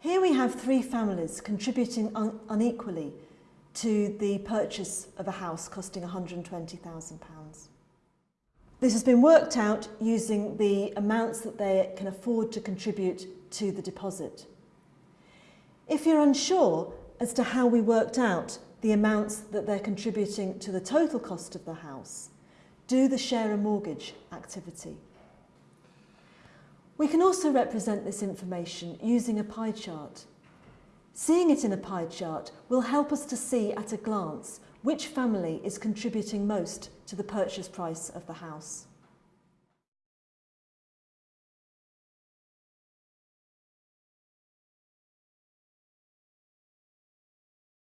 Here we have three families contributing un unequally to the purchase of a house costing £120,000. This has been worked out using the amounts that they can afford to contribute to the deposit. If you're unsure as to how we worked out the amounts that they're contributing to the total cost of the house, do the share a mortgage activity. We can also represent this information using a pie chart. Seeing it in a pie chart will help us to see at a glance which family is contributing most to the purchase price of the house.